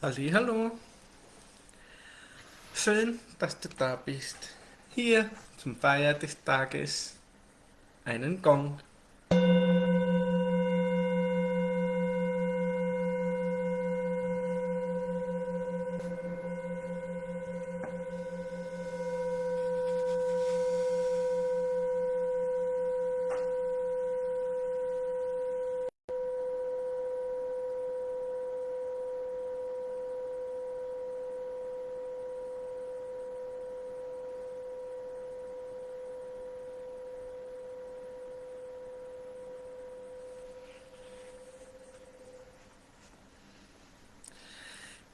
Hallo, schön, dass du da bist. Hier zum Feier des Tages einen Gong.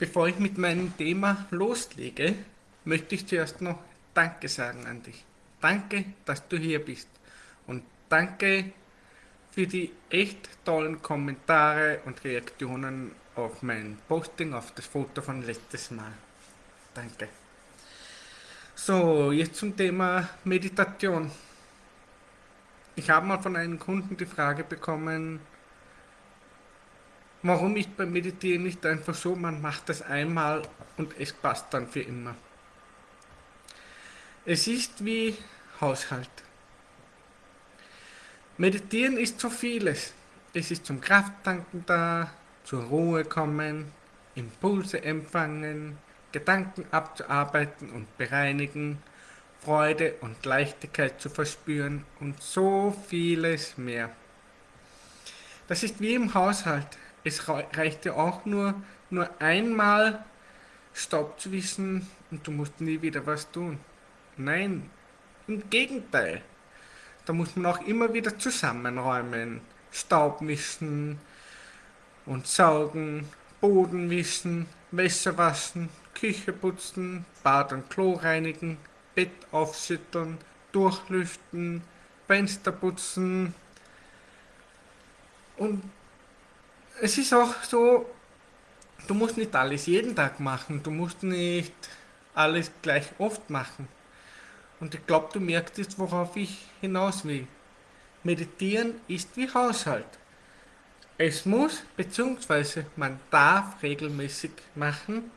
Bevor ich mit meinem Thema loslege, möchte ich zuerst noch Danke sagen an dich. Danke, dass du hier bist. Und danke für die echt tollen Kommentare und Reaktionen auf mein Posting, auf das Foto von letztes Mal. Danke. So, jetzt zum Thema Meditation. Ich habe mal von einem Kunden die Frage bekommen, Warum ist beim Meditieren nicht einfach so, man macht das einmal und es passt dann für immer? Es ist wie Haushalt. Meditieren ist so vieles. Es ist zum Krafttanken da, zur Ruhe kommen, Impulse empfangen, Gedanken abzuarbeiten und bereinigen, Freude und Leichtigkeit zu verspüren und so vieles mehr. Das ist wie im Haushalt es reicht ja auch nur, nur einmal Stopp zu wissen und du musst nie wieder was tun. Nein, im Gegenteil. Da muss man auch immer wieder zusammenräumen, Staub mischen und saugen, Boden wischen, Wäsche waschen, Küche putzen, Bad und Klo reinigen, Bett aufschütteln, durchlüften, Fenster putzen und es ist auch so, du musst nicht alles jeden Tag machen, du musst nicht alles gleich oft machen. Und ich glaube, du merkst jetzt, worauf ich hinaus will. Meditieren ist wie Haushalt. Es muss, beziehungsweise man darf regelmäßig machen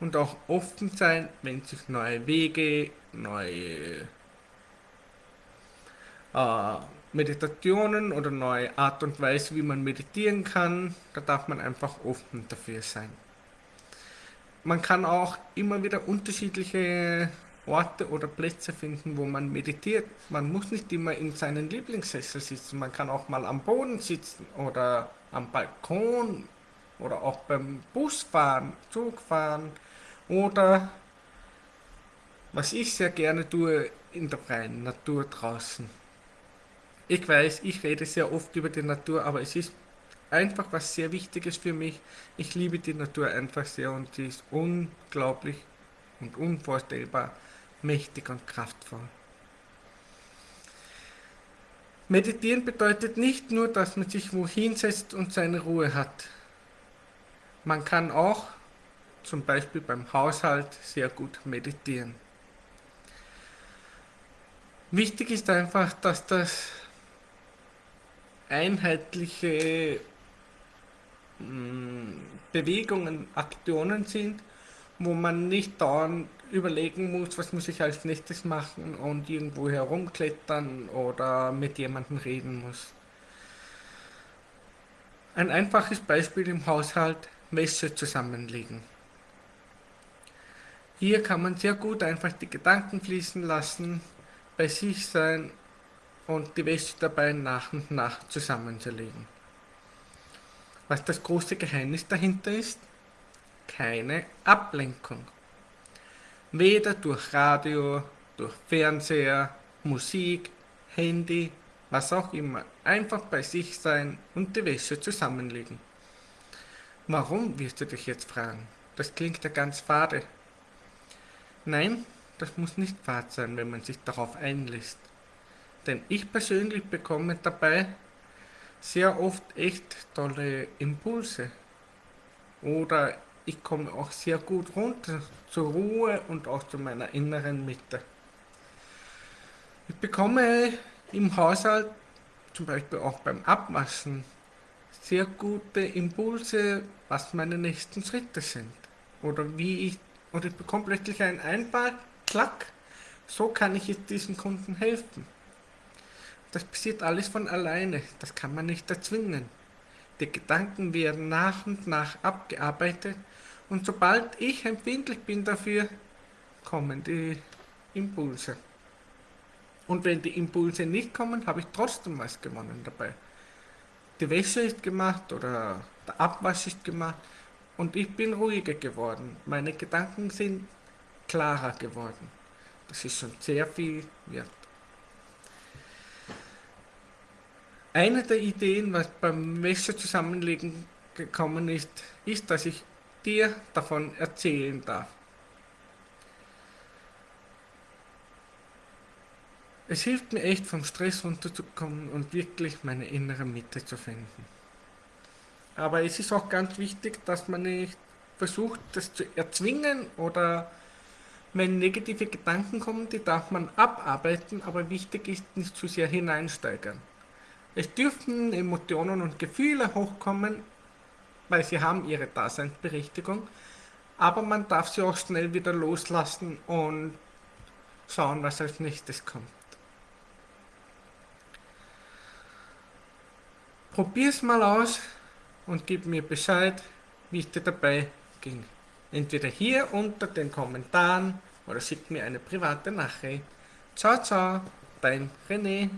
und auch offen sein, wenn sich neue Wege, neue äh, Meditationen oder neue Art und Weise, wie man meditieren kann. Da darf man einfach offen dafür sein. Man kann auch immer wieder unterschiedliche Orte oder Plätze finden, wo man meditiert. Man muss nicht immer in seinen Lieblingssessel sitzen. Man kann auch mal am Boden sitzen oder am Balkon oder auch beim Busfahren, Zugfahren oder was ich sehr gerne tue, in der freien Natur draußen. Ich weiß, ich rede sehr oft über die Natur, aber es ist einfach was sehr Wichtiges für mich. Ich liebe die Natur einfach sehr und sie ist unglaublich und unvorstellbar mächtig und kraftvoll. Meditieren bedeutet nicht nur, dass man sich wohin setzt und seine Ruhe hat. Man kann auch, zum Beispiel beim Haushalt, sehr gut meditieren. Wichtig ist einfach, dass das einheitliche mm, Bewegungen, Aktionen sind, wo man nicht dauernd überlegen muss, was muss ich als nächstes machen und irgendwo herumklettern oder mit jemandem reden muss. Ein einfaches Beispiel im Haushalt, Wäsche zusammenlegen. Hier kann man sehr gut einfach die Gedanken fließen lassen, bei sich sein und die Wäsche dabei nach und nach zusammenzulegen. Was das große Geheimnis dahinter ist? Keine Ablenkung. Weder durch Radio, durch Fernseher, Musik, Handy, was auch immer. Einfach bei sich sein und die Wäsche zusammenlegen. Warum, wirst du dich jetzt fragen? Das klingt ja ganz fade. Nein, das muss nicht fad sein, wenn man sich darauf einlässt. Denn ich persönlich bekomme dabei sehr oft echt tolle Impulse. Oder ich komme auch sehr gut runter zur Ruhe und auch zu meiner inneren Mitte. Ich bekomme im Haushalt, zum Beispiel auch beim Abwaschen, sehr gute Impulse, was meine nächsten Schritte sind. Oder wie ich, oder ich bekomme plötzlich einen Einfall, klack, so kann ich jetzt diesen Kunden helfen. Das passiert alles von alleine, das kann man nicht erzwingen. Die Gedanken werden nach und nach abgearbeitet und sobald ich empfindlich bin dafür, kommen die Impulse. Und wenn die Impulse nicht kommen, habe ich trotzdem was gewonnen dabei. Die Wäsche ist gemacht oder der Abwasch ist gemacht und ich bin ruhiger geworden. Meine Gedanken sind klarer geworden. Das ist schon sehr viel wert. Eine der Ideen, was beim Wäsche zusammenlegen gekommen ist, ist, dass ich dir davon erzählen darf. Es hilft mir echt vom Stress runterzukommen und wirklich meine innere Mitte zu finden. Aber es ist auch ganz wichtig, dass man nicht versucht, das zu erzwingen oder wenn negative Gedanken kommen, die darf man abarbeiten, aber wichtig ist nicht zu sehr hineinsteigern. Es dürfen Emotionen und Gefühle hochkommen, weil sie haben ihre Daseinsberechtigung, aber man darf sie auch schnell wieder loslassen und schauen, was als nächstes kommt. Probier's mal aus und gib mir Bescheid, wie es dir dabei ging. Entweder hier unter den Kommentaren oder schick mir eine private Nachricht. Ciao, ciao, dein René.